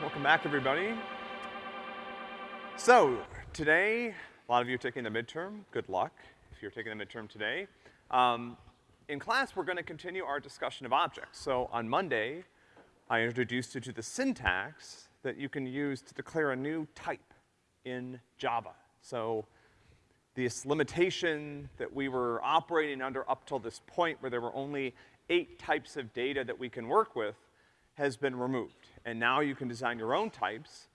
welcome back everybody. So, today, a lot of you are taking the midterm, good luck if you're taking the midterm today. Um, in class, we're gonna continue our discussion of objects. So on Monday, I introduced you to the syntax that you can use to declare a new type in Java. So this limitation that we were operating under up till this point where there were only eight types of data that we can work with has been removed. And now you can design your own types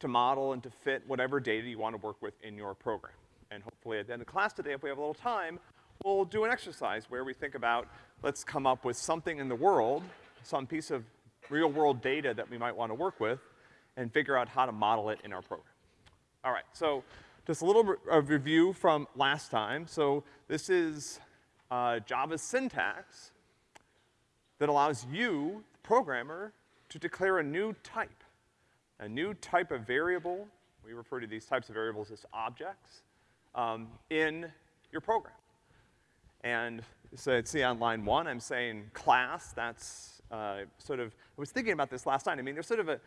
to model and to fit whatever data you want to work with in your program. And hopefully at the end of class today, if we have a little time, we'll do an exercise where we think about, let's come up with something in the world, some piece of real world data that we might want to work with, and figure out how to model it in our program. All right, so just a little re review from last time. So this is uh, Java's syntax that allows you, the programmer, to declare a new type, a new type of variable. We refer to these types of variables as objects um, in your program. And so see on line one, I'm saying class, that's uh, sort of, I was thinking about this last night. I mean, there's sort of a,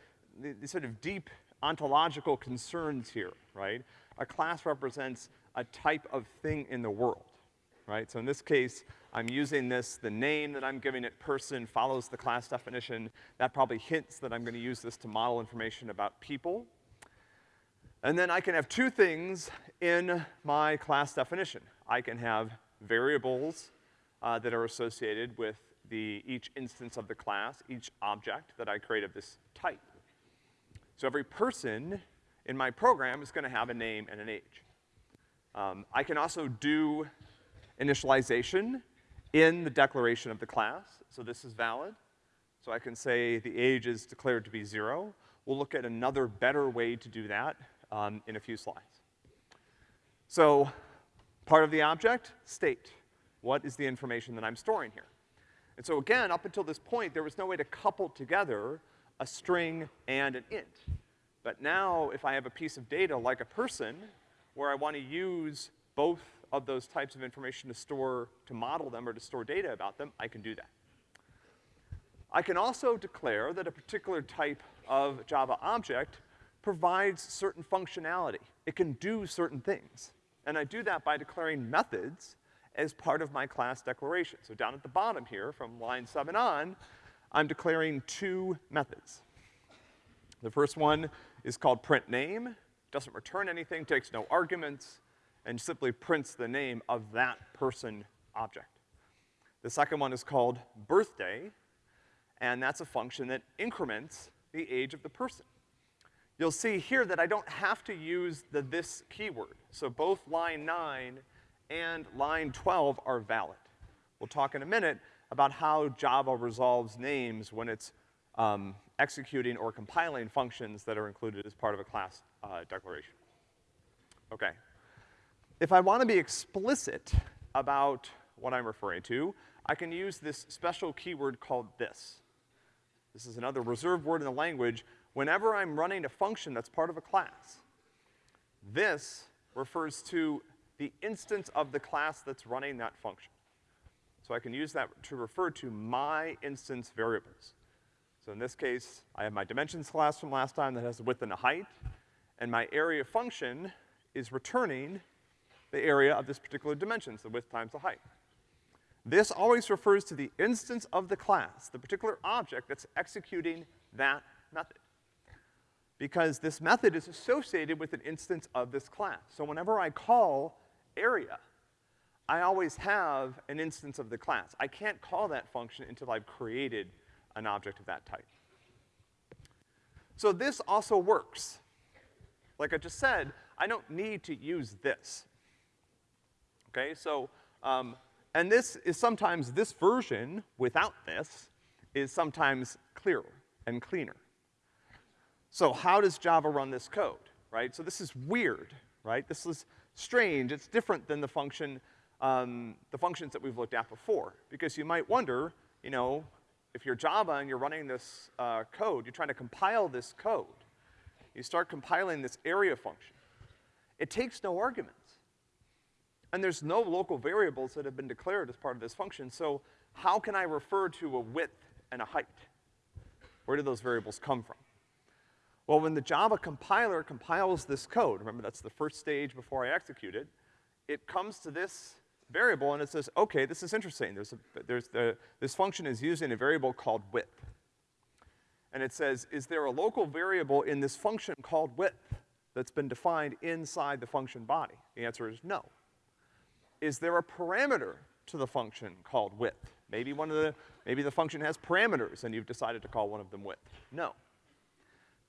sort of deep ontological concerns here, right? A class represents a type of thing in the world, right? So in this case, I'm using this, the name that I'm giving it person follows the class definition. That probably hints that I'm gonna use this to model information about people. And then I can have two things in my class definition. I can have variables uh, that are associated with the, each instance of the class, each object that I create of this type. So every person in my program is gonna have a name and an age. Um, I can also do initialization in the declaration of the class, so this is valid. So I can say the age is declared to be zero. We'll look at another better way to do that um, in a few slides. So part of the object, state. What is the information that I'm storing here? And so again, up until this point, there was no way to couple together a string and an int. But now, if I have a piece of data like a person, where I want to use both of those types of information to store, to model them or to store data about them, I can do that. I can also declare that a particular type of Java object provides certain functionality. It can do certain things. And I do that by declaring methods as part of my class declaration. So down at the bottom here, from line seven on, I'm declaring two methods. The first one is called print name, doesn't return anything, takes no arguments, and simply prints the name of that person object. The second one is called birthday, and that's a function that increments the age of the person. You'll see here that I don't have to use the this keyword. So both line nine and line 12 are valid. We'll talk in a minute about how Java resolves names when it's um, executing or compiling functions that are included as part of a class uh, declaration. Okay. If I want to be explicit about what I'm referring to, I can use this special keyword called this. This is another reserved word in the language. Whenever I'm running a function that's part of a class, this refers to the instance of the class that's running that function. So I can use that to refer to my instance variables. So in this case, I have my dimensions class from last time that has a width and a height, and my area function is returning the area of this particular dimension, so width times the height. This always refers to the instance of the class, the particular object that's executing that method. Because this method is associated with an instance of this class. So whenever I call area, I always have an instance of the class. I can't call that function until I've created an object of that type. So this also works. Like I just said, I don't need to use this. Okay, so, um, and this is sometimes, this version without this is sometimes clearer and cleaner. So how does Java run this code, right? So this is weird, right? This is strange. It's different than the function, um, the functions that we've looked at before. Because you might wonder, you know, if you're Java and you're running this uh, code, you're trying to compile this code. You start compiling this area function. It takes no arguments. And there's no local variables that have been declared as part of this function, so how can I refer to a width and a height? Where do those variables come from? Well, when the Java compiler compiles this code, remember that's the first stage before I execute it, it comes to this variable and it says, okay, this is interesting. There's a, there's the, this function is using a variable called width. And it says, is there a local variable in this function called width that's been defined inside the function body? The answer is no. Is there a parameter to the function called width? Maybe one of the, maybe the function has parameters and you've decided to call one of them width. No.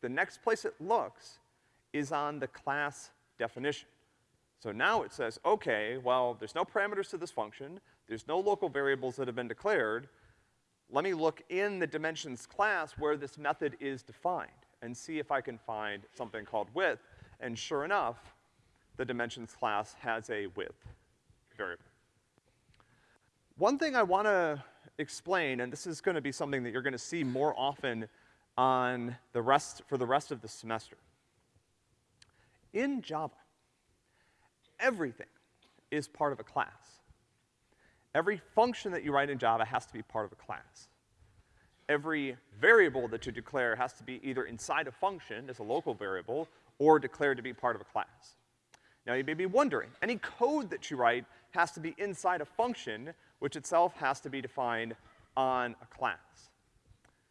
The next place it looks is on the class definition. So now it says, okay, well, there's no parameters to this function, there's no local variables that have been declared, let me look in the dimensions class where this method is defined and see if I can find something called width. And sure enough, the dimensions class has a width variable. One thing I wanna explain, and this is gonna be something that you're gonna see more often on the rest, for the rest of the semester. In Java, everything is part of a class. Every function that you write in Java has to be part of a class. Every variable that you declare has to be either inside a function as a local variable or declared to be part of a class. Now you may be wondering, any code that you write has to be inside a function, which itself has to be defined on a class.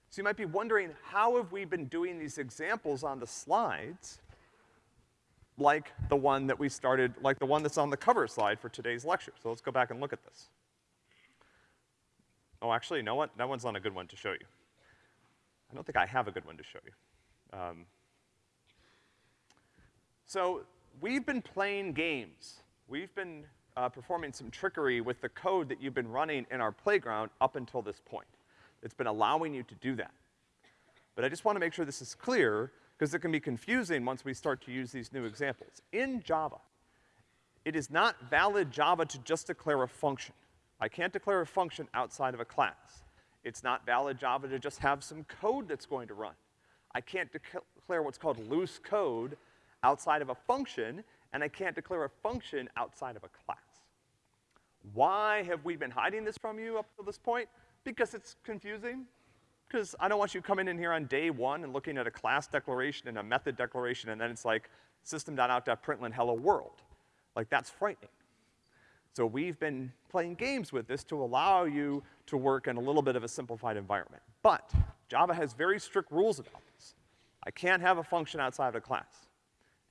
So you might be wondering, how have we been doing these examples on the slides like the one that we started, like the one that's on the cover slide for today's lecture? So let's go back and look at this. Oh, actually, you know what? That one's not a good one to show you. I don't think I have a good one to show you. Um, so we've been playing games. We've been uh, performing some trickery with the code that you've been running in our playground up until this point. It's been allowing you to do that. But I just wanna make sure this is clear, because it can be confusing once we start to use these new examples. In Java, it is not valid Java to just declare a function. I can't declare a function outside of a class. It's not valid Java to just have some code that's going to run. I can't declare what's called loose code outside of a function, and I can't declare a function outside of a class. Why have we been hiding this from you up to this point? Because it's confusing. Because I don't want you coming in here on day one and looking at a class declaration and a method declaration, and then it's like system.out.println hello world. Like, that's frightening. So we've been playing games with this to allow you to work in a little bit of a simplified environment. But Java has very strict rules about this. I can't have a function outside of a class.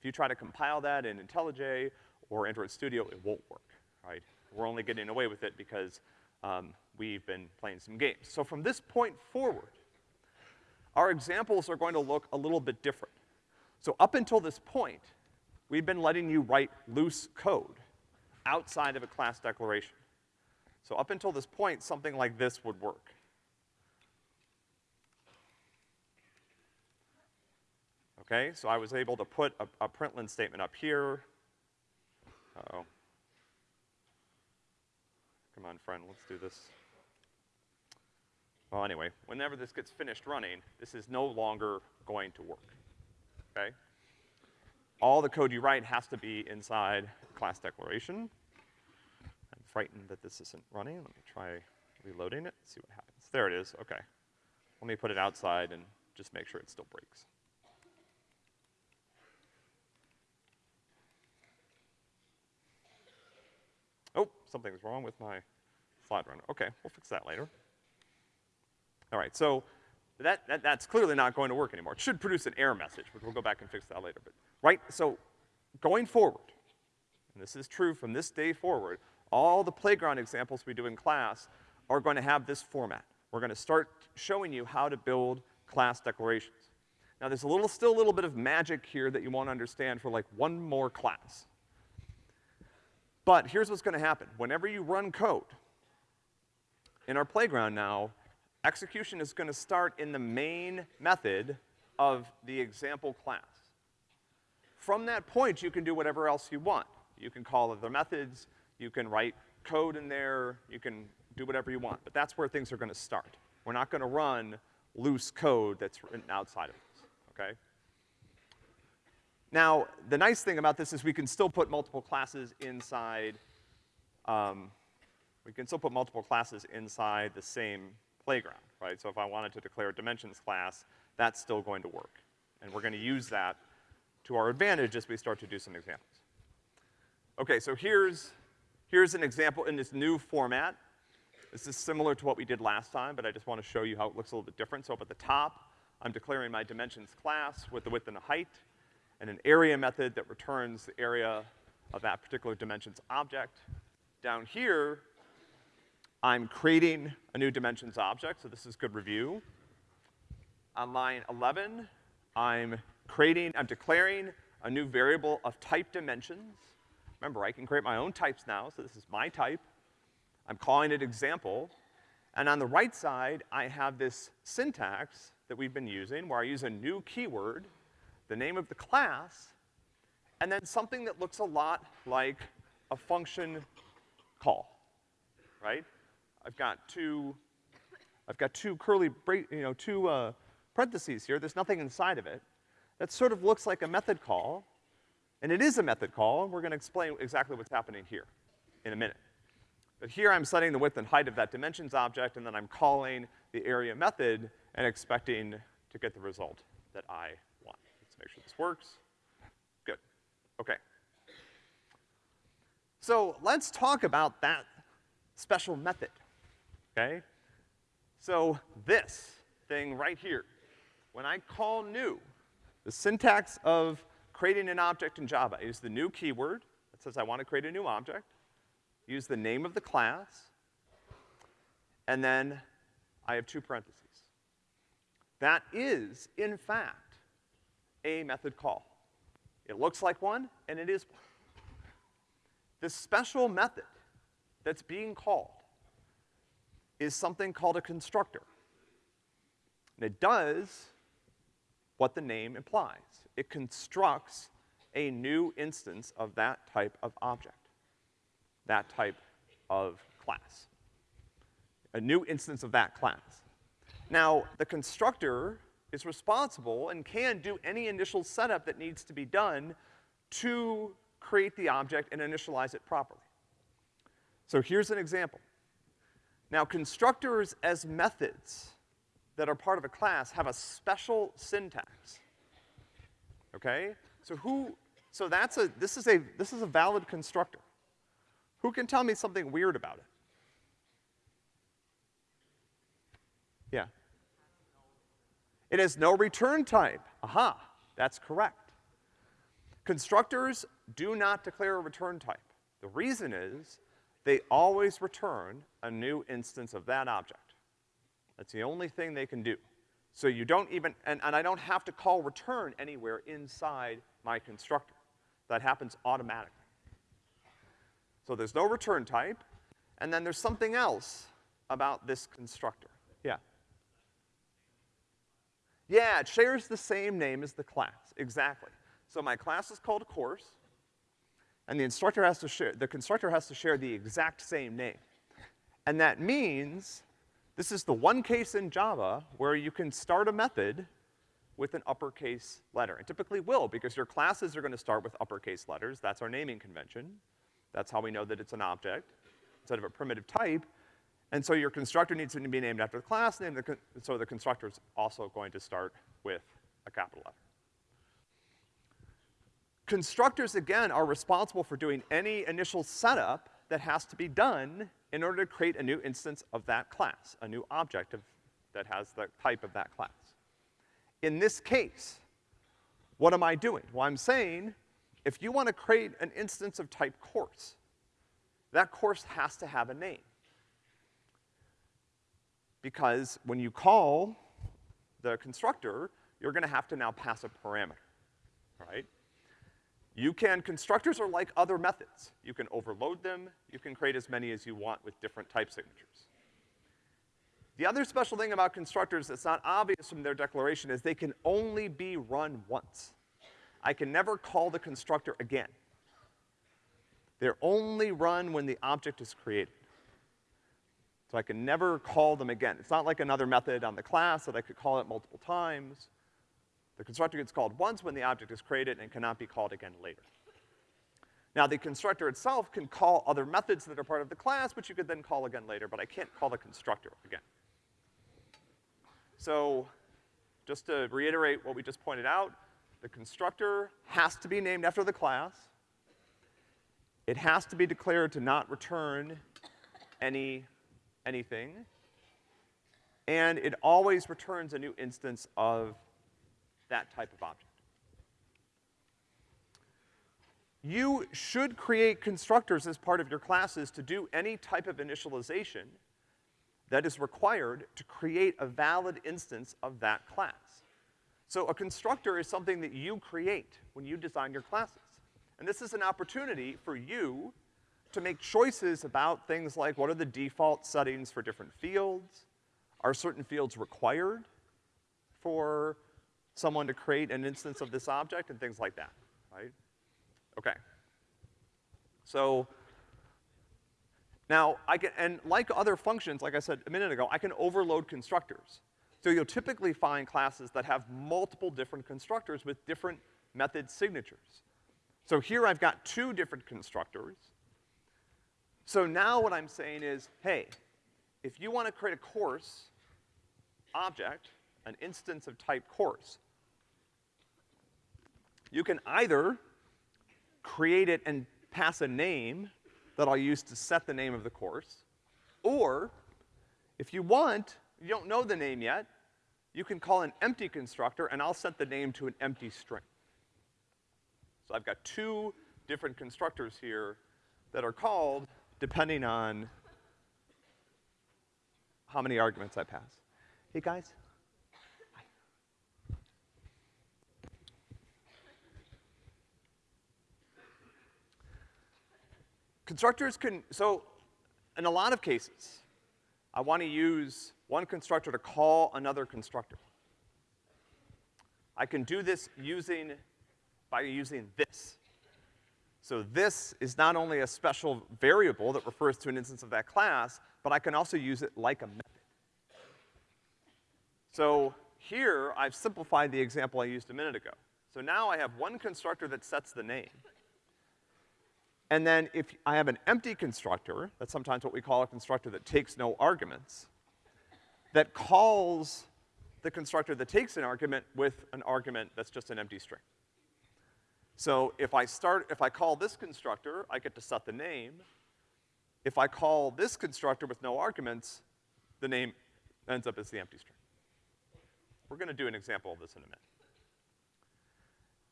If you try to compile that in IntelliJ or Android Studio, it won't work, right? We're only getting away with it because um, we've been playing some games. So from this point forward, our examples are going to look a little bit different. So up until this point, we've been letting you write loose code outside of a class declaration. So up until this point, something like this would work. Okay, so I was able to put a, a println statement up here. Uh-oh. Come on, friend, let's do this. Well, anyway, whenever this gets finished running, this is no longer going to work, okay? All the code you write has to be inside class declaration. I'm frightened that this isn't running. Let me try reloading it, see what happens. There it is, okay. Let me put it outside and just make sure it still breaks. Oh, something's wrong with my slide runner. Okay, we'll fix that later. All right, so that, that, that's clearly not going to work anymore. It should produce an error message, but we'll go back and fix that later. But, right, so going forward, and this is true from this day forward, all the playground examples we do in class are going to have this format. We're gonna start showing you how to build class declarations. Now there's a little, still a little bit of magic here that you want to understand for like one more class. But here's what's gonna happen. Whenever you run code, in our playground now, execution is gonna start in the main method of the example class. From that point, you can do whatever else you want. You can call other methods, you can write code in there, you can do whatever you want, but that's where things are gonna start. We're not gonna run loose code that's written outside of this, okay? Now, the nice thing about this is we can still put multiple classes inside, um, we can still put multiple classes inside the same playground, right? So if I wanted to declare a dimensions class, that's still going to work. And we're gonna use that to our advantage as we start to do some examples. Okay, so here's, here's an example in this new format. This is similar to what we did last time, but I just wanna show you how it looks a little bit different. So up at the top, I'm declaring my dimensions class with the width and the height, and an area method that returns the area of that particular dimensions object. Down here, I'm creating a new dimensions object, so this is good review. On line 11, I'm creating, I'm declaring a new variable of type dimensions. Remember, I can create my own types now, so this is my type. I'm calling it example. And on the right side, I have this syntax that we've been using where I use a new keyword, the name of the class, and then something that looks a lot like a function call, right? I've got two, I've got two curly break, you know, two, uh, parentheses here. There's nothing inside of it. That sort of looks like a method call, and it is a method call, and we're gonna explain exactly what's happening here in a minute. But here I'm setting the width and height of that dimensions object, and then I'm calling the area method and expecting to get the result that I make sure this works. Good. Okay. So let's talk about that special method okay? So this thing right here, when I call new, the syntax of creating an object in Java is the new keyword that says I want to create a new object, use the name of the class, and then I have two parentheses. That is, in fact, a method call. It looks like one, and it is one. This special method that's being called is something called a constructor. And it does what the name implies. It constructs a new instance of that type of object, that type of class. A new instance of that class. Now, the constructor is responsible and can do any initial setup that needs to be done to create the object and initialize it properly. So here's an example. Now, constructors as methods that are part of a class have a special syntax. Okay? So who, so that's a, this is a, this is a valid constructor. Who can tell me something weird about it? Yeah. It has no return type. Aha, that's correct. Constructors do not declare a return type. The reason is they always return a new instance of that object. That's the only thing they can do. So you don't even, and, and I don't have to call return anywhere inside my constructor. That happens automatically. So there's no return type, and then there's something else about this constructor. Yeah. Yeah, it shares the same name as the class, exactly. So my class is called course, and the instructor has to share, the constructor has to share the exact same name. And that means this is the one case in Java where you can start a method with an uppercase letter. And typically will, because your classes are gonna start with uppercase letters. That's our naming convention. That's how we know that it's an object instead of a primitive type. And so your constructor needs to be named after the class name, the so the constructor is also going to start with a capital letter. Constructors, again, are responsible for doing any initial setup that has to be done in order to create a new instance of that class, a new object of, that has the type of that class. In this case, what am I doing? Well, I'm saying, if you want to create an instance of type course, that course has to have a name. Because when you call the constructor, you're gonna have to now pass a parameter, right? You can, constructors are like other methods. You can overload them, you can create as many as you want with different type signatures. The other special thing about constructors that's not obvious from their declaration is they can only be run once. I can never call the constructor again. They're only run when the object is created. So I can never call them again. It's not like another method on the class that I could call it multiple times. The constructor gets called once when the object is created and cannot be called again later. Now, the constructor itself can call other methods that are part of the class, which you could then call again later, but I can't call the constructor again. So, just to reiterate what we just pointed out, the constructor has to be named after the class. It has to be declared to not return any, anything. And it always returns a new instance of that type of object. You should create constructors as part of your classes to do any type of initialization that is required to create a valid instance of that class. So a constructor is something that you create when you design your classes. And this is an opportunity for you to make choices about things like what are the default settings for different fields? Are certain fields required for someone to create an instance of this object and things like that, right? Okay. So, now I can, and like other functions, like I said a minute ago, I can overload constructors. So you'll typically find classes that have multiple different constructors with different method signatures. So here I've got two different constructors. So now what I'm saying is, hey, if you want to create a course object, an instance of type course, you can either create it and pass a name that I'll use to set the name of the course, or if you want, you don't know the name yet, you can call an empty constructor and I'll set the name to an empty string. So I've got two different constructors here that are called depending on how many arguments I pass. Hey guys, Constructors can, so in a lot of cases, I want to use one constructor to call another constructor. I can do this using, by using this. So this is not only a special variable that refers to an instance of that class, but I can also use it like a method. So here, I've simplified the example I used a minute ago. So now I have one constructor that sets the name. And then if I have an empty constructor, that's sometimes what we call a constructor that takes no arguments, that calls the constructor that takes an argument with an argument that's just an empty string. So if I start, if I call this constructor, I get to set the name. If I call this constructor with no arguments, the name ends up as the empty string. We're gonna do an example of this in a minute.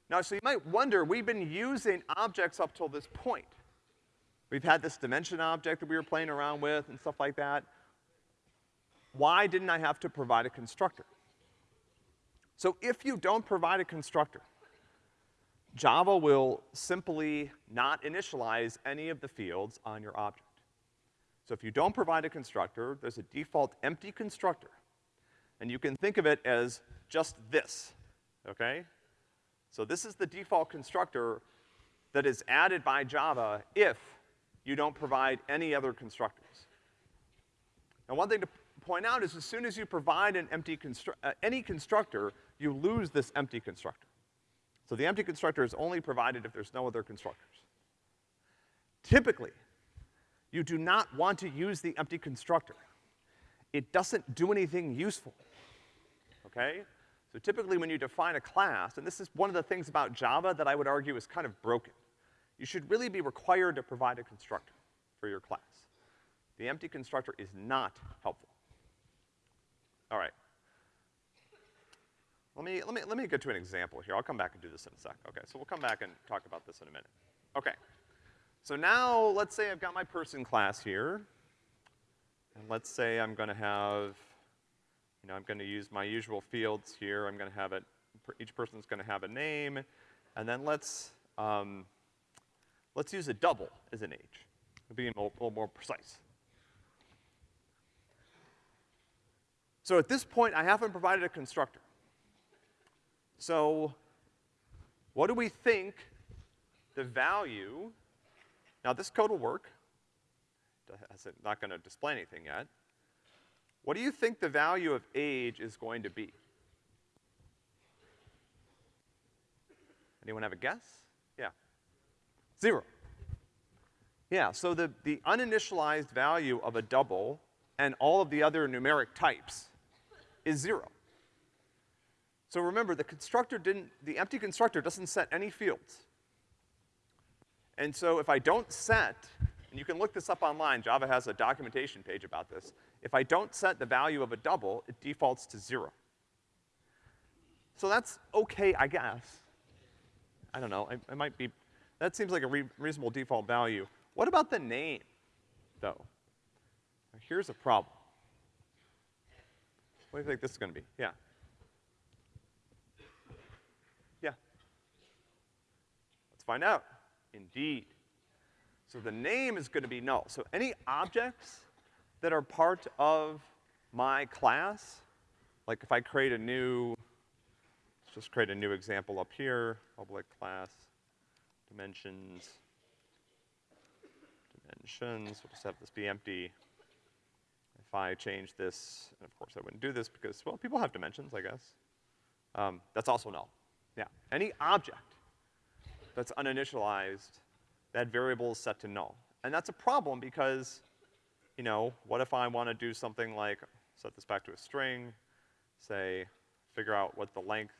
Now, so you might wonder, we've been using objects up till this point. We've had this dimension object that we were playing around with and stuff like that. Why didn't I have to provide a constructor? So if you don't provide a constructor, Java will simply not initialize any of the fields on your object. So if you don't provide a constructor, there's a default empty constructor. And you can think of it as just this, okay? So this is the default constructor that is added by Java if you don't provide any other constructors. Now one thing to point out is as soon as you provide an empty constru uh, any constructor, you lose this empty constructor. So the empty constructor is only provided if there's no other constructors. Typically, you do not want to use the empty constructor. It doesn't do anything useful, okay? So typically when you define a class, and this is one of the things about Java that I would argue is kind of broken, you should really be required to provide a constructor for your class. The empty constructor is not helpful. All right. Let me, let me, let me get to an example here. I'll come back and do this in a sec. Okay, so we'll come back and talk about this in a minute. Okay. So now, let's say I've got my person class here. And let's say I'm gonna have you know, I'm gonna use my usual fields here. I'm gonna have it, each person's gonna have a name. And then let's, um, let's use a double as an age. To be a little more precise. So at this point, I haven't provided a constructor. So what do we think the value, now this code will work. It's not gonna display anything yet. What do you think the value of age is going to be? Anyone have a guess? Yeah. Zero. Yeah, so the, the uninitialized value of a double and all of the other numeric types is zero. So remember, the constructor didn't, the empty constructor doesn't set any fields. And so if I don't set, and you can look this up online, Java has a documentation page about this. If I don't set the value of a double, it defaults to zero. So that's okay, I guess. I don't know, I, I might be, that seems like a re reasonable default value. What about the name, though? Here's a problem. What do you think this is gonna be? Yeah. Find out. Indeed. So the name is gonna be null. So any objects that are part of my class, like if I create a new, let's just create a new example up here, public class, dimensions, dimensions, we'll just have this be empty. If I change this, and of course I wouldn't do this because, well, people have dimensions, I guess. Um, that's also null. Yeah, any object that's uninitialized, that variable is set to null. And that's a problem because, you know, what if I want to do something like set this back to a string, say, figure out what the length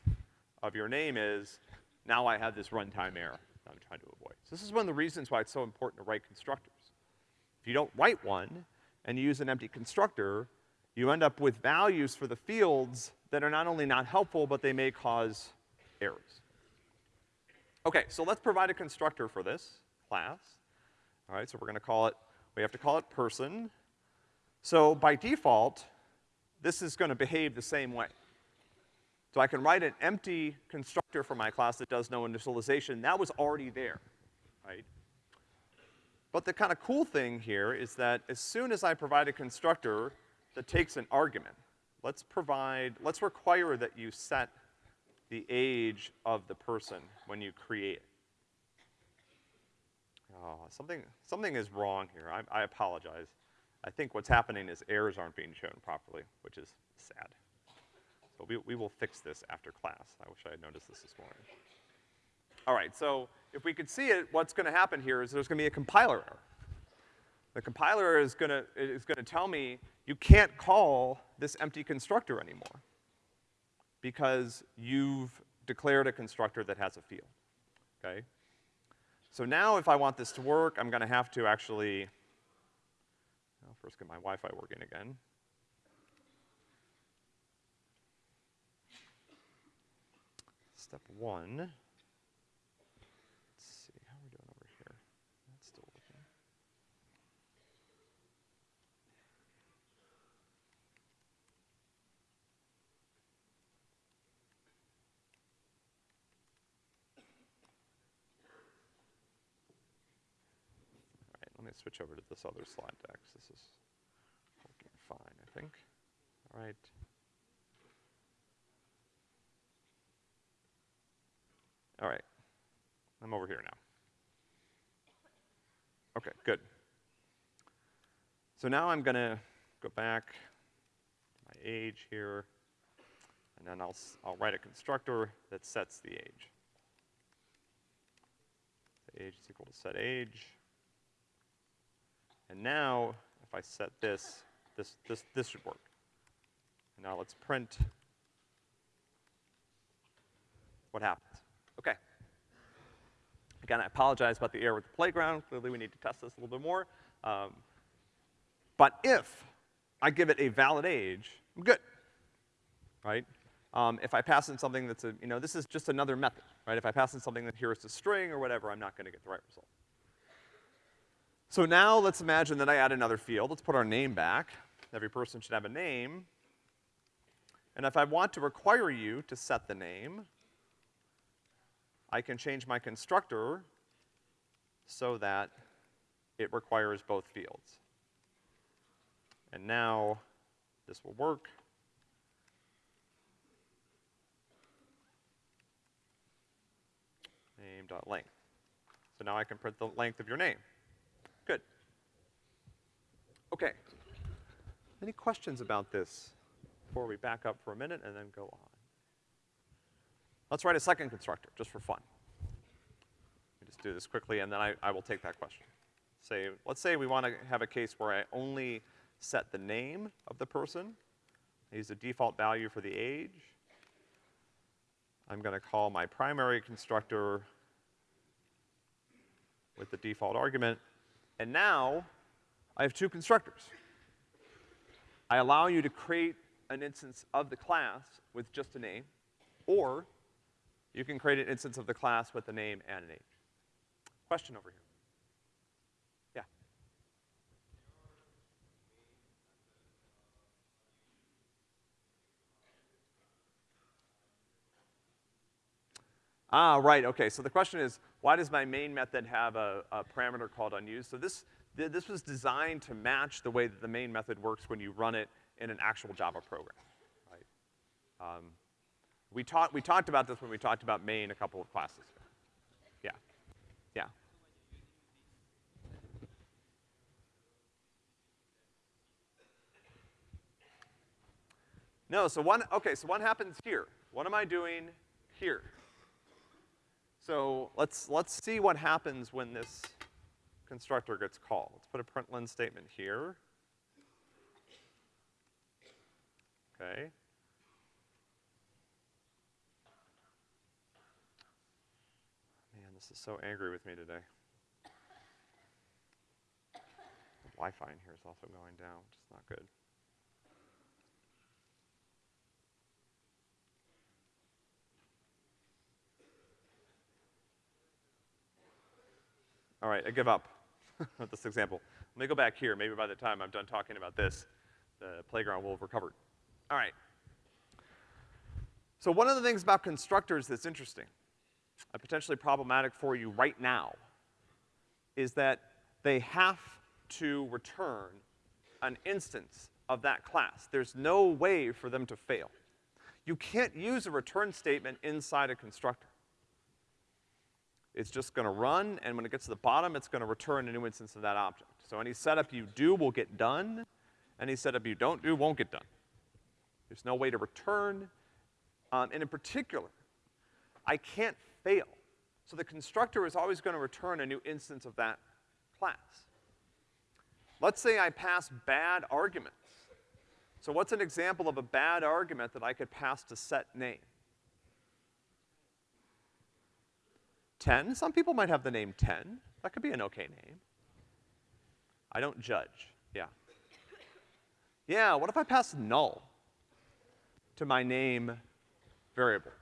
of your name is, now I have this runtime error that I'm trying to avoid. So this is one of the reasons why it's so important to write constructors. If you don't write one, and you use an empty constructor, you end up with values for the fields that are not only not helpful, but they may cause errors. Okay, so let's provide a constructor for this class. All right, so we're gonna call it, we have to call it person. So by default, this is gonna behave the same way. So I can write an empty constructor for my class that does no initialization. That was already there, right? But the kind of cool thing here is that as soon as I provide a constructor that takes an argument, let's provide, let's require that you set the age of the person when you create. Oh, something, something is wrong here. I, I apologize. I think what's happening is errors aren't being shown properly, which is sad. So we, we will fix this after class. I wish I had noticed this this morning. All right, so if we could see it, what's gonna happen here is there's gonna be a compiler error. The compiler is gonna, is gonna tell me you can't call this empty constructor anymore because you've declared a constructor that has a field, okay? So now if I want this to work, I'm gonna have to actually, well, first get my Wi-Fi working again. Step one. Me switch over to this other slide deck. This is working fine, I think. All right. All right. I'm over here now. Okay, good. So now I'm gonna go back to my age here, and then I'll, I'll write a constructor that sets the age. The age is equal to set age. And now, if I set this, this, this, this should work. And now let's print what happens. Okay. Again, I apologize about the error with the playground. Clearly we need to test this a little bit more. Um, but if I give it a valid age, I'm good, right? Um, if I pass in something that's a, you know, this is just another method, right? If I pass in something that here is a string or whatever, I'm not gonna get the right result. So now let's imagine that I add another field. Let's put our name back. Every person should have a name. And if I want to require you to set the name, I can change my constructor so that it requires both fields. And now this will work. Name.length. So now I can print the length of your name. Good. Okay. Any questions about this before we back up for a minute and then go on? Let's write a second constructor, just for fun. Let me just do this quickly and then I, I will take that question. Say, let's say we want to have a case where I only set the name of the person. I use the default value for the age. I'm gonna call my primary constructor with the default argument, and now I have two constructors. I allow you to create an instance of the class with just a name, or you can create an instance of the class with a name and a name. Question over here. Ah, right, okay. So the question is, why does my main method have a, a parameter called unused? So this, th this was designed to match the way that the main method works when you run it in an actual Java program, right? Um, we, talked we talked about this when we talked about main a couple of classes ago. Yeah, yeah. No, so one, okay, so what happens here? What am I doing here? So let's, let's see what happens when this constructor gets called. Let's put a println statement here. Okay. Man, this is so angry with me today. The Wi-Fi in here is also going down, which is not good. All right, I give up with this example. Let me go back here. Maybe by the time I'm done talking about this, the playground will have recovered. All right. So one of the things about constructors that's interesting, and potentially problematic for you right now, is that they have to return an instance of that class. There's no way for them to fail. You can't use a return statement inside a constructor. It's just gonna run, and when it gets to the bottom, it's gonna return a new instance of that object. So any setup you do will get done, any setup you don't do won't get done. There's no way to return, um, and in particular, I can't fail. So the constructor is always gonna return a new instance of that class. Let's say I pass bad arguments. So what's an example of a bad argument that I could pass to set name? 10, some people might have the name 10. That could be an okay name. I don't judge, yeah. Yeah, what if I pass null to my name variable?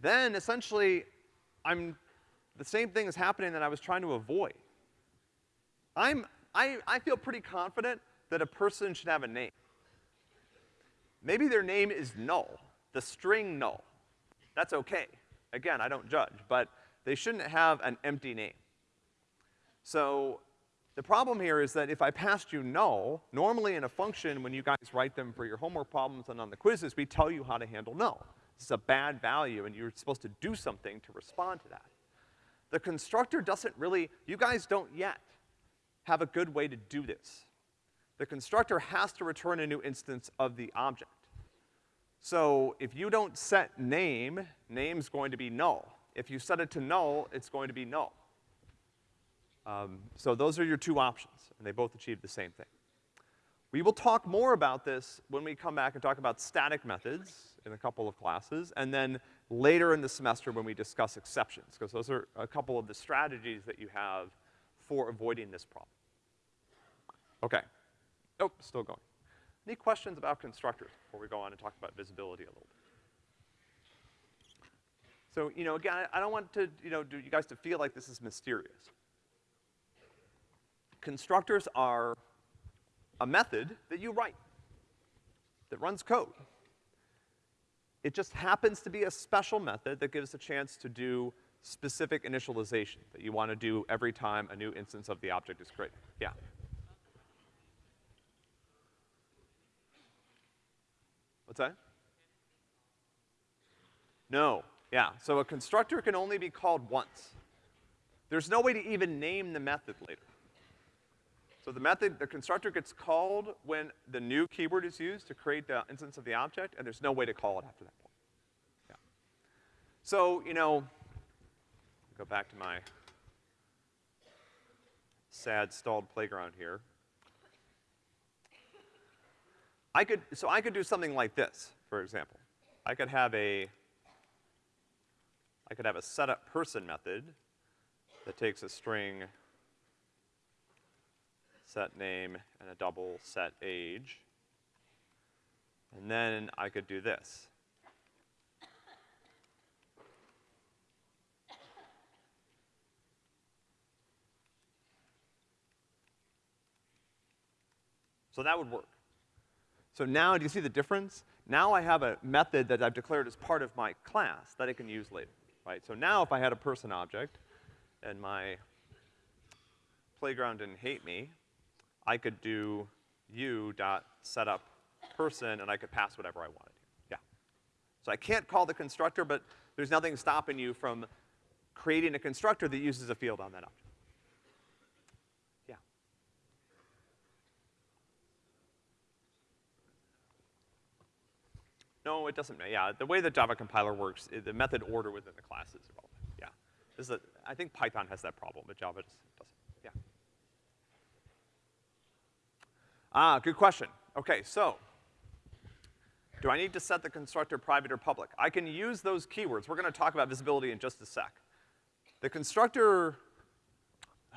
Then essentially, I'm, the same thing is happening that I was trying to avoid. I'm, I, I feel pretty confident that a person should have a name. Maybe their name is null, the string null. That's okay. Again, I don't judge, but they shouldn't have an empty name. So the problem here is that if I passed you null, normally in a function, when you guys write them for your homework problems and on the quizzes, we tell you how to handle null. This is a bad value, and you're supposed to do something to respond to that. The constructor doesn't really, you guys don't yet have a good way to do this. The constructor has to return a new instance of the object. So if you don't set name, name's going to be null. If you set it to null, it's going to be null. Um, so those are your two options, and they both achieve the same thing. We will talk more about this when we come back and talk about static methods in a couple of classes, and then later in the semester when we discuss exceptions, because those are a couple of the strategies that you have for avoiding this problem. Okay. Oh, still going. Any questions about constructors before we go on and talk about visibility a little bit? So, you know, again, I don't want to, you know, do you guys to feel like this is mysterious. Constructors are a method that you write, that runs code. It just happens to be a special method that gives a chance to do specific initialization that you want to do every time a new instance of the object is created. Yeah? What's that? No, yeah. So a constructor can only be called once. There's no way to even name the method later. So the method, the constructor gets called when the new keyword is used to create the instance of the object, and there's no way to call it after that point. Yeah. So, you know, go back to my sad stalled playground here. I could, so I could do something like this, for example. I could have a, I could have a setup person method that takes a string set name and a double set age. And then I could do this. So that would work. So now, do you see the difference? Now I have a method that I've declared as part of my class that I can use later, right? So now if I had a person object and my playground didn't hate me, I could do u dot setup person and I could pass whatever I wanted. Yeah. So I can't call the constructor, but there's nothing stopping you from creating a constructor that uses a field on that object. No, it doesn't, yeah, the way the Java compiler works, the method order within the class is irrelevant, yeah. This is a, I think Python has that problem, but Java just doesn't, yeah. Ah, good question. Okay, so, do I need to set the constructor private or public? I can use those keywords. We're gonna talk about visibility in just a sec. The constructor,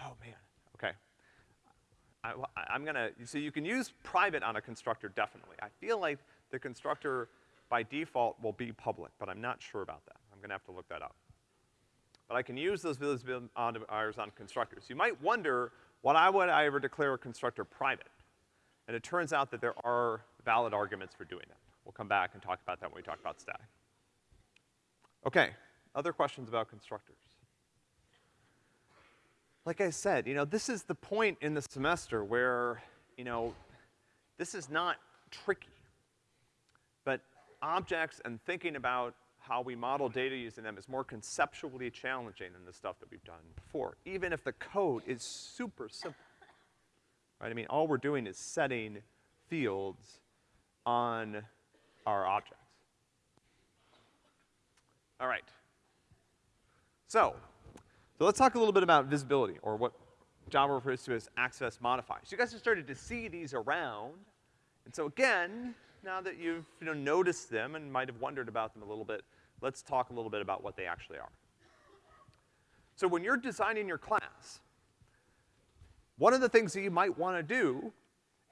oh man, okay. I, I'm gonna, so you can use private on a constructor definitely. I feel like the constructor by default will be public, but I'm not sure about that. I'm gonna have to look that up. But I can use those visibility modifiers on constructors. You might wonder, why I would I ever declare a constructor private? And it turns out that there are valid arguments for doing that. We'll come back and talk about that when we talk about static. Okay, other questions about constructors? Like I said, you know, this is the point in the semester where, you know, this is not tricky objects and thinking about how we model data using them is more conceptually challenging than the stuff that we've done before, even if the code is super simple. Right? I mean, all we're doing is setting fields on our objects. All right. So, so let's talk a little bit about visibility, or what Java refers to as access modifiers. You guys have started to see these around, and so again, now that you've, you know, noticed them and might have wondered about them a little bit, let's talk a little bit about what they actually are. So when you're designing your class, one of the things that you might wanna do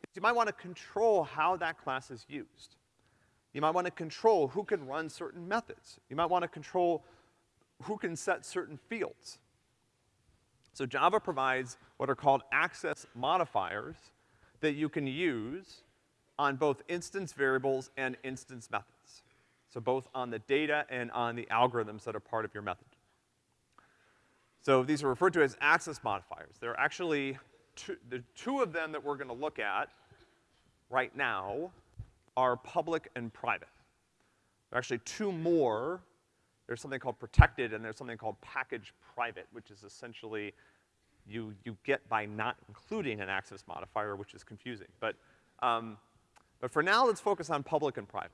is you might wanna control how that class is used. You might wanna control who can run certain methods. You might wanna control who can set certain fields. So Java provides what are called access modifiers that you can use on both instance variables and instance methods. So both on the data and on the algorithms that are part of your method. So these are referred to as access modifiers. There are actually two, the two of them that we're gonna look at right now are public and private. There are actually two more. There's something called protected and there's something called package private, which is essentially you, you get by not including an access modifier, which is confusing. But, um, but for now, let's focus on public and private.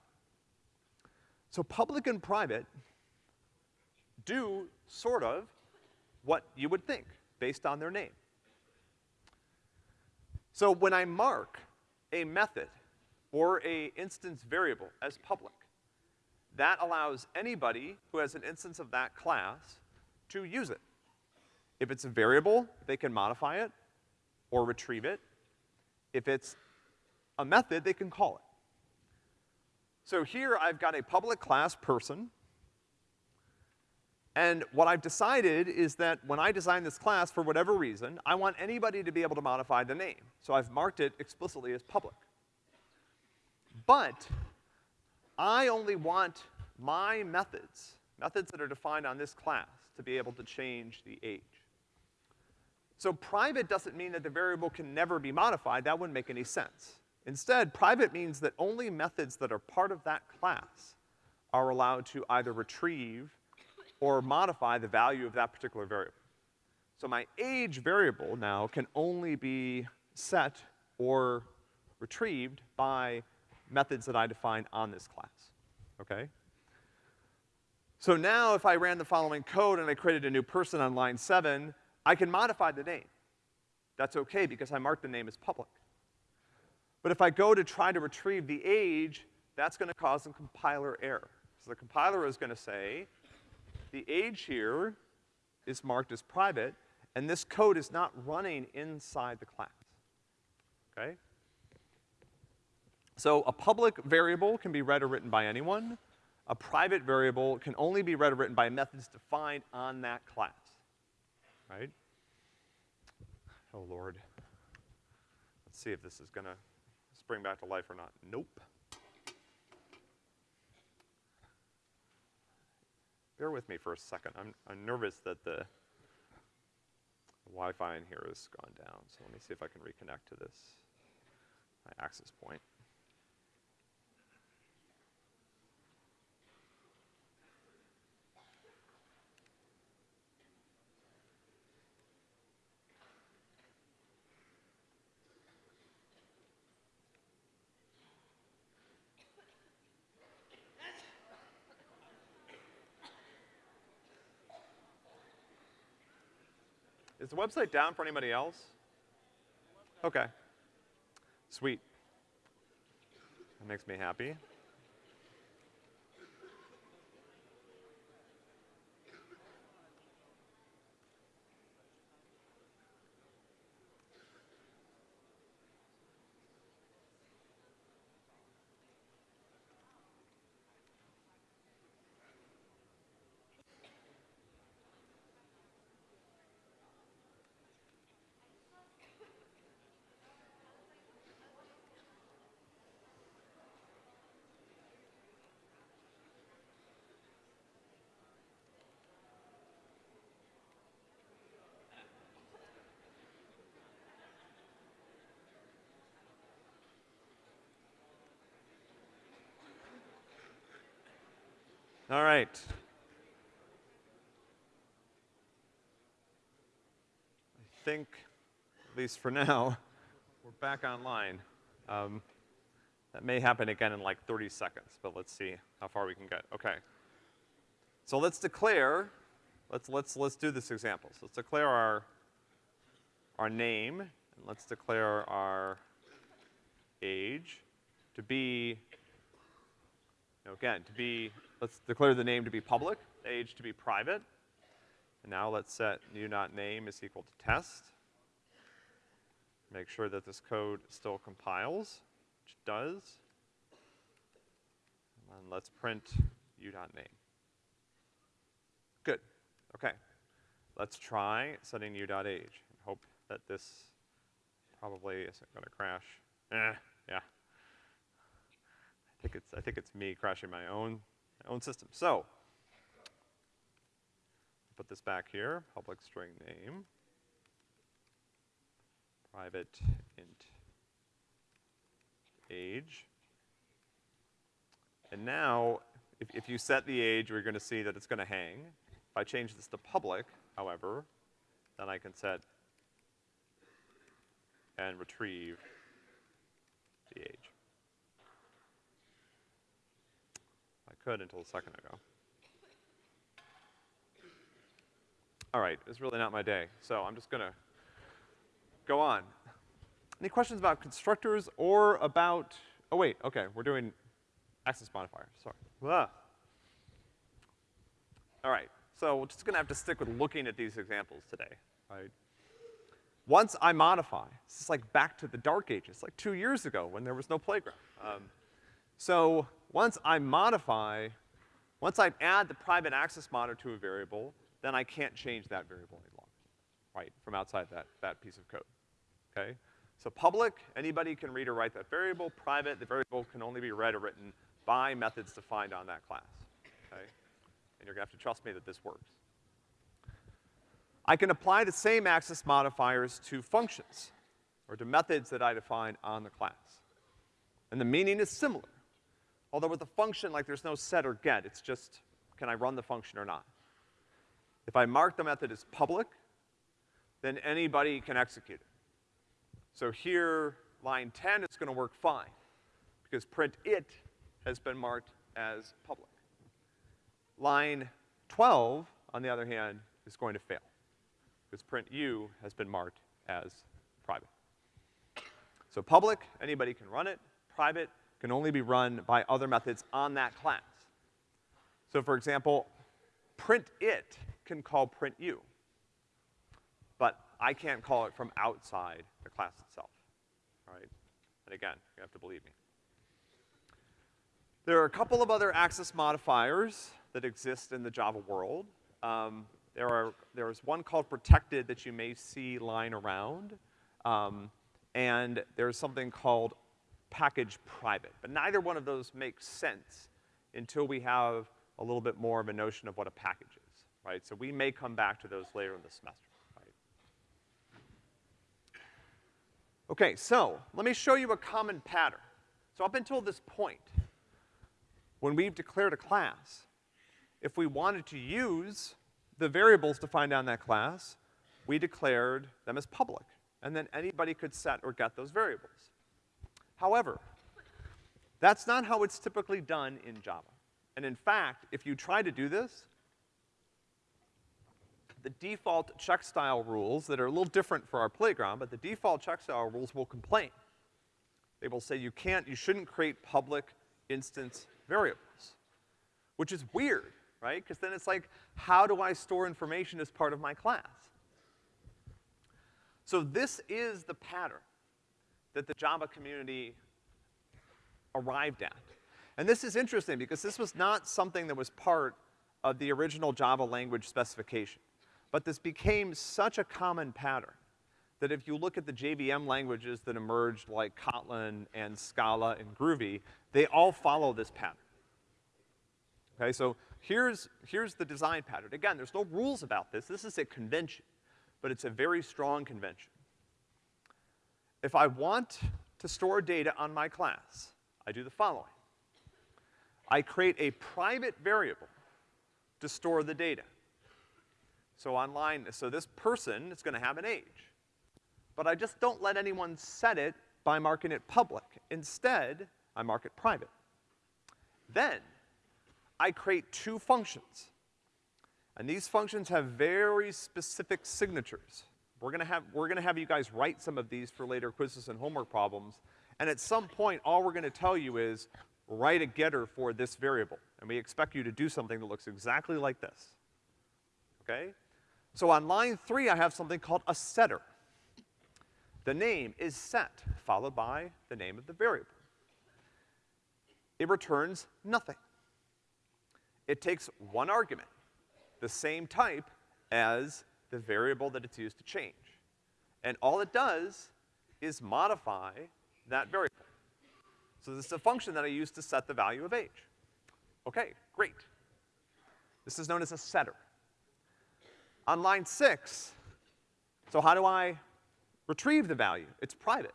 So public and private do sort of what you would think based on their name. So when I mark a method or a instance variable as public, that allows anybody who has an instance of that class to use it. If it's a variable, they can modify it or retrieve it. If it's a method, they can call it. So here I've got a public class person, and what I've decided is that when I design this class, for whatever reason, I want anybody to be able to modify the name. So I've marked it explicitly as public. But I only want my methods, methods that are defined on this class, to be able to change the age. So private doesn't mean that the variable can never be modified. That wouldn't make any sense. Instead, private means that only methods that are part of that class are allowed to either retrieve or modify the value of that particular variable. So my age variable now can only be set or retrieved by methods that I define on this class, okay? So now if I ran the following code and I created a new person on line seven, I can modify the name. That's okay because I marked the name as public. But if I go to try to retrieve the age, that's gonna cause a compiler error. So the compiler is gonna say, the age here is marked as private, and this code is not running inside the class, okay? So a public variable can be read or written by anyone. A private variable can only be read or written by methods defined on that class, right? Oh, Lord. Let's see if this is gonna spring back to life or not. Nope. Bear with me for a second. I'm, I'm nervous that the Wi-Fi in here has gone down, so let me see if I can reconnect to this, my access point. Website down for anybody else? Okay. Sweet. That makes me happy. All right. I think, at least for now, we're back online. Um, that may happen again in like 30 seconds, but let's see how far we can get. Okay. So let's declare, let's, let's, let's do this example. So let's declare our, our name, and let's declare our age to be, again, to be Let's declare the name to be public, age to be private. And now let's set new not name is equal to test. Make sure that this code still compiles, which it does. And let's print u.name. Good, okay. Let's try setting u.age. Hope that this probably isn't gonna crash. Eh, yeah. I think it's, I think it's me crashing my own own system. So, put this back here, public string name, private int age. And now, if, if you set the age, we're gonna see that it's gonna hang. If I change this to public, however, then I can set and retrieve the age. Could until a second ago. All right, it's really not my day, so I'm just gonna go on. Any questions about constructors or about, oh wait, okay, we're doing access modifiers, sorry. All right, so we're just gonna have to stick with looking at these examples today, right? Once I modify, this is like back to the dark ages, like two years ago when there was no playground. Um, so once I modify, once I add the private access monitor to a variable, then I can't change that variable any longer, right, from outside that, that piece of code, okay? So public, anybody can read or write that variable. Private, the variable can only be read or written by methods defined on that class, okay? And you're gonna have to trust me that this works. I can apply the same access modifiers to functions, or to methods that I define on the class. And the meaning is similar. Although with a function, like there's no set or get, it's just, can I run the function or not? If I mark the method as public, then anybody can execute it. So here, line 10 is gonna work fine, because print it has been marked as public. Line 12, on the other hand, is going to fail, because print u has been marked as private. So public, anybody can run it. Private, can only be run by other methods on that class. So for example, print it can call print you. But I can't call it from outside the class itself, right? And again, you have to believe me. There are a couple of other access modifiers that exist in the Java world. Um, there are, there's one called protected that you may see lying around. Um, and there's something called package private. But neither one of those makes sense until we have a little bit more of a notion of what a package is, right? So we may come back to those later in the semester, right? Okay, so let me show you a common pattern. So up until this point, when we've declared a class, if we wanted to use the variables defined on that class, we declared them as public. And then anybody could set or get those variables. However, that's not how it's typically done in Java. And in fact, if you try to do this, the default Checkstyle rules that are a little different for our playground, but the default Checkstyle rules will complain. They will say you can't, you shouldn't create public instance variables, which is weird, right? Because then it's like, how do I store information as part of my class? So this is the pattern that the Java community arrived at. And this is interesting because this was not something that was part of the original Java language specification. But this became such a common pattern that if you look at the JVM languages that emerged like Kotlin and Scala and Groovy, they all follow this pattern. Okay, so here's, here's the design pattern. Again, there's no rules about this. This is a convention, but it's a very strong convention. If I want to store data on my class, I do the following. I create a private variable to store the data. So online, so this person is gonna have an age. But I just don't let anyone set it by marking it public. Instead, I mark it private. Then, I create two functions. And these functions have very specific signatures. We're gonna have, we're gonna have you guys write some of these for later quizzes and homework problems. And at some point, all we're gonna tell you is, write a getter for this variable. And we expect you to do something that looks exactly like this. Okay? So on line three, I have something called a setter. The name is set, followed by the name of the variable. It returns nothing. It takes one argument, the same type as the variable that it's used to change. And all it does is modify that variable. So this is a function that I use to set the value of age. Okay, great. This is known as a setter. On line six, so how do I retrieve the value? It's private.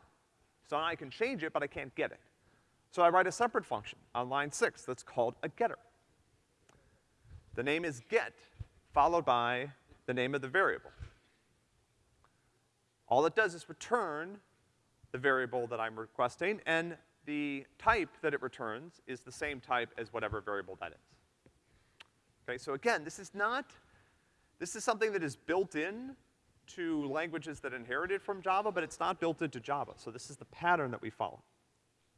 So I can change it, but I can't get it. So I write a separate function on line six that's called a getter. The name is get, followed by the name of the variable. All it does is return the variable that I'm requesting, and the type that it returns is the same type as whatever variable that is. Okay, so again, this is not, this is something that is built in to languages that inherited from Java, but it's not built into Java. So this is the pattern that we follow.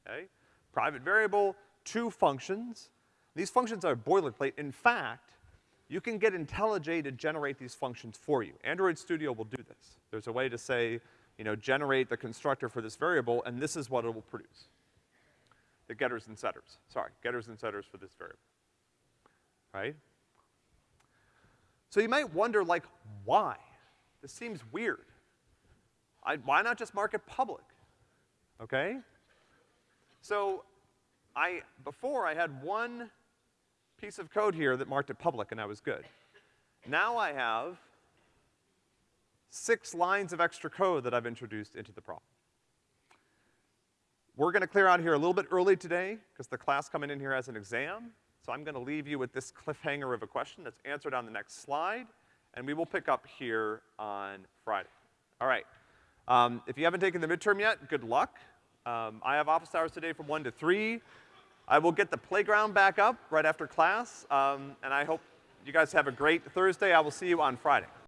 Okay? Private variable, two functions. These functions are boilerplate. In fact, you can get IntelliJ to generate these functions for you. Android Studio will do this. There's a way to say, you know, generate the constructor for this variable, and this is what it will produce. The getters and setters. Sorry, getters and setters for this variable. Right? So you might wonder, like, why? This seems weird. I, why not just mark it public? Okay? So, I, before I had one piece of code here that marked it public and I was good. Now I have six lines of extra code that I've introduced into the problem. We're gonna clear out here a little bit early today, because the class coming in here has an exam. So I'm gonna leave you with this cliffhanger of a question that's answered on the next slide, and we will pick up here on Friday. All right. Um, if you haven't taken the midterm yet, good luck. Um, I have office hours today from one to three. I will get the playground back up right after class, um, and I hope you guys have a great Thursday. I will see you on Friday.